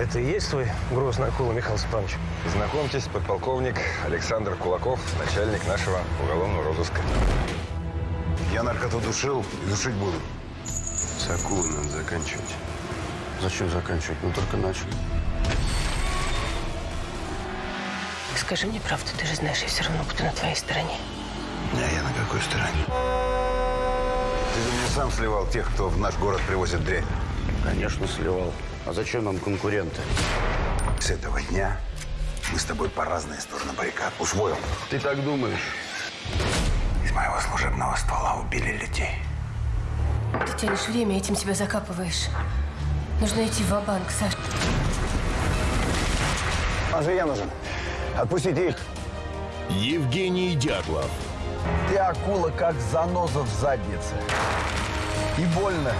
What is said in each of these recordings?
Это и есть твой грозный акула, Михаил Степанович? Знакомьтесь, подполковник Александр Кулаков, начальник нашего уголовного розыска. Я наркоту душил и душить буду. С акулой надо заканчивать. Зачем заканчивать? Мы только начали. Скажи мне правду, ты же знаешь, я все равно буду на твоей стороне. А я на какой стороне? Ты же мне сам сливал тех, кто в наш город привозит дрянь. Конечно, сливал. А зачем нам конкуренты? С этого дня мы с тобой по разные стороны баррикад. Усвоил? Ты так думаешь? Из моего служебного ствола убили людей. Ты тянешь время, этим себя закапываешь. Нужно идти в банк Саш. Он же я нужен. Отпустите их. Евгений Дятлов. Ты акула, как заноза в заднице. И больно,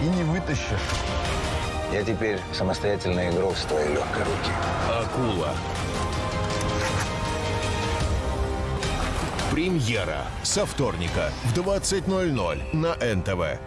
и не вытащишь. Я теперь самостоятельный игрок с твоей легкой руки. Акула. Премьера со вторника в 20.00 на НТВ.